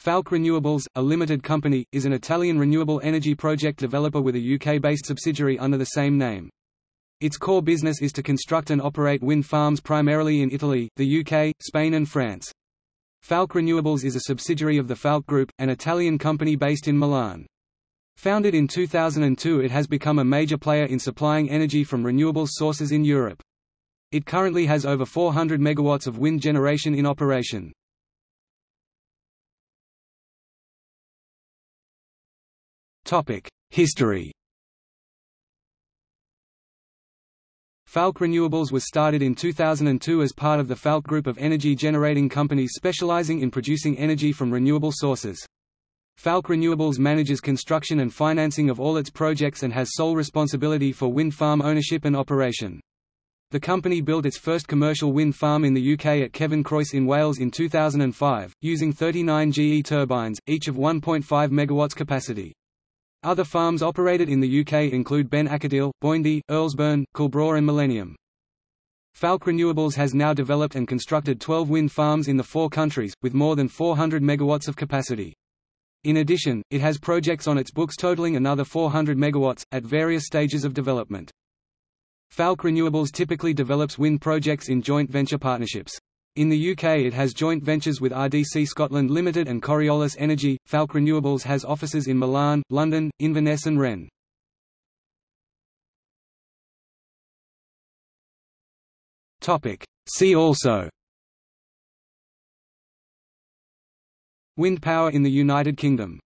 Falck Renewables, a limited company, is an Italian renewable energy project developer with a UK-based subsidiary under the same name. Its core business is to construct and operate wind farms primarily in Italy, the UK, Spain and France. Falck Renewables is a subsidiary of the Falck Group, an Italian company based in Milan. Founded in 2002 it has become a major player in supplying energy from renewable sources in Europe. It currently has over 400 megawatts of wind generation in operation. History Falck Renewables was started in 2002 as part of the Falck Group of energy generating companies specializing in producing energy from renewable sources. Falck Renewables manages construction and financing of all its projects and has sole responsibility for wind farm ownership and operation. The company built its first commercial wind farm in the UK at Cefn Croes in Wales in 2005, using 39 GE turbines, each of 1.5 MW capacity. Other farms operated in the UK include Ben Aketil, Boyndie, Earlsburn, Kilbraur and Millennium. Falck Renewables has now developed and constructed 12 wind farms in the four countries, with more than 400 megawatts of capacity. In addition, it has projects on its books totaling another 400 megawatts, at various stages of development. Falck Renewables typically develops wind projects in joint venture partnerships. In the UK it has joint ventures with RDC Scotland Limited and Coriolis Energy. Falck Renewables has offices in Milan, London, Inverness and Rennes. See also Wind power in the United Kingdom